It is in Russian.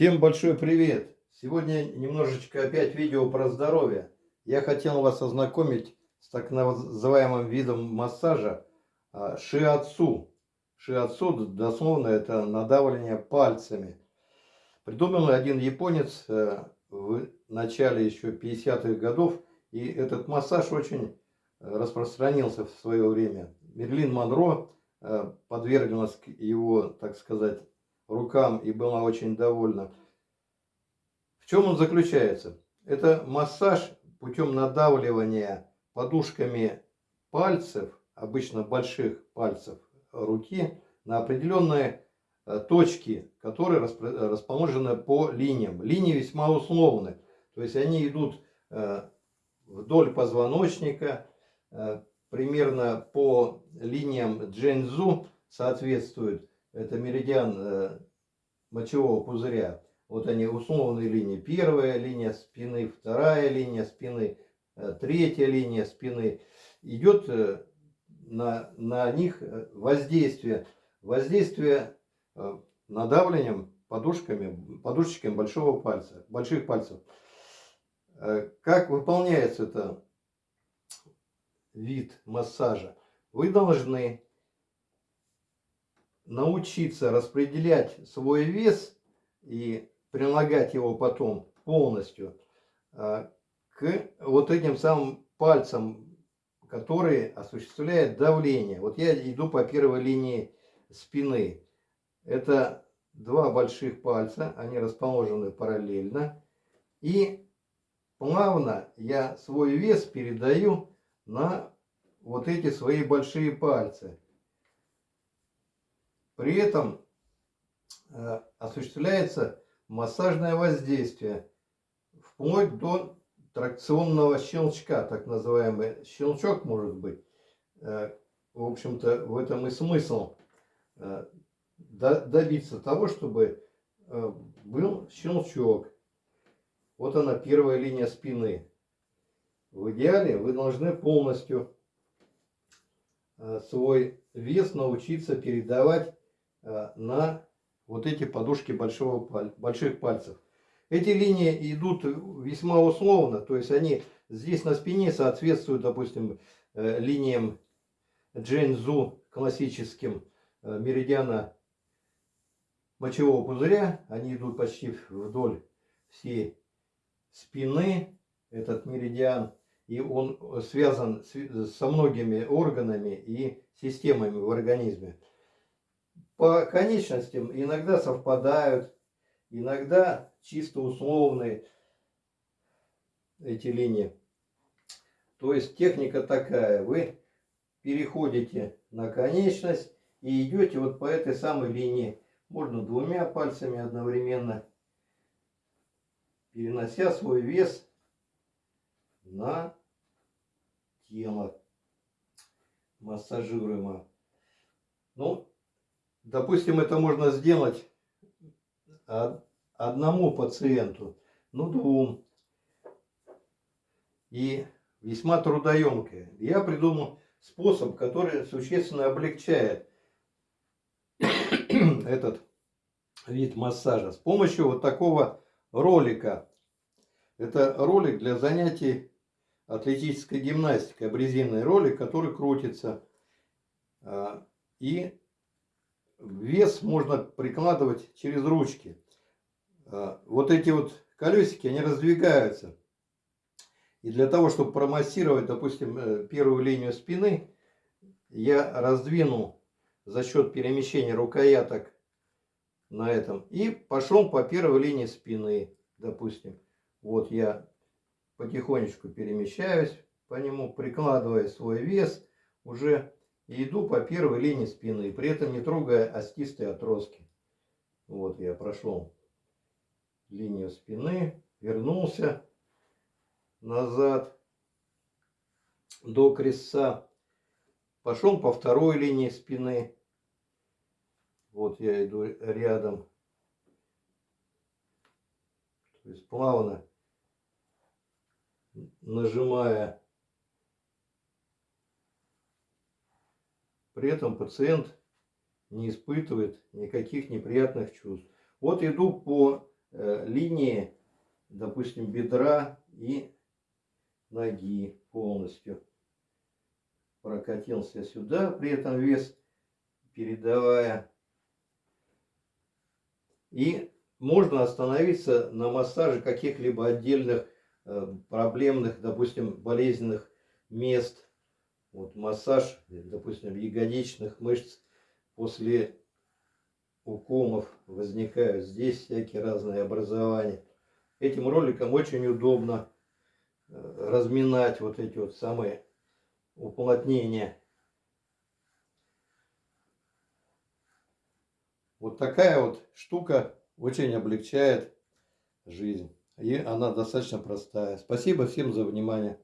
Всем большой привет! Сегодня немножечко опять видео про здоровье. Я хотел вас ознакомить с так называемым видом массажа а, шиатсу. Шиатсу дословно это надавливание пальцами. Придумал один японец э, в начале еще 50-х годов. И этот массаж очень распространился в свое время. Мерлин Монро э, подверглась его, так сказать, рукам и была очень довольна. В чем он заключается? Это массаж путем надавливания подушками пальцев, обычно больших пальцев руки, на определенные э, точки, которые расположены по линиям. Линии весьма условны, то есть они идут э, вдоль позвоночника, э, примерно по линиям Джензу соответствуют. Это меридиан мочевого пузыря. Вот они условные линии. Первая линия спины, вторая линия спины, э, третья линия спины. Идет э, на, на них э, воздействие. Воздействие надавлением подушками, подушечками большого пальца, больших пальцев. Как выполняется это вид массажа? Вы должны научиться распределять свой вес и прилагать его потом полностью а, к вот этим самым пальцам, которые осуществляют давление. Вот я иду по первой линии спины. Это два больших пальца, они расположены параллельно. И плавно я свой вес передаю на вот эти свои большие пальцы. При этом э, осуществляется массажное воздействие вплоть до тракционного щелчка, так называемый щелчок может быть. Э, в общем-то, в этом и смысл э, добиться того, чтобы был щелчок. Вот она, первая линия спины. В идеале вы должны полностью свой вес научиться передавать на вот эти подушки большого, больших пальцев. Эти линии идут весьма условно, то есть они здесь на спине соответствуют, допустим, э, линиям Джэньзу классическим э, меридиана мочевого пузыря. Они идут почти вдоль всей спины, этот меридиан. И он связан со многими органами и системами в организме по конечностям иногда совпадают, иногда чисто условные эти линии. То есть техника такая, вы переходите на конечность и идете вот по этой самой линии. Можно двумя пальцами одновременно, перенося свой вес на тело массажируемо. Ну, Допустим, это можно сделать одному пациенту, ну двум. И весьма трудоемкое. Я придумал способ, который существенно облегчает этот вид массажа. С помощью вот такого ролика. Это ролик для занятий атлетической гимнастикой. Абрезинный ролик, который крутится. А, и вес можно прикладывать через ручки. А, вот эти вот колесики, они раздвигаются. И для того, чтобы промассировать, допустим, э, первую линию спины, я раздвинул за счет перемещения рукояток на этом. И пошел по первой линии спины, допустим. Вот я потихонечку перемещаюсь по нему, прикладывая свой вес уже и иду по первой линии спины, при этом не трогая остистые отростки. Вот я прошел линию спины, вернулся назад до крестца, пошел по второй линии спины. Вот я иду рядом. То есть плавно нажимая При этом пациент не испытывает никаких неприятных чувств. Вот иду по э, линии, допустим, бедра и ноги полностью. Прокатился сюда, при этом вес передавая. И можно остановиться на массаже каких-либо отдельных э, проблемных, допустим, болезненных мест. Вот массаж, допустим, ягодичных мышц после уколов возникают здесь всякие разные образования. Этим роликом очень удобно э, разминать вот эти вот самые уплотнения. Вот такая вот штука очень облегчает жизнь. И она достаточно простая. Спасибо всем за внимание.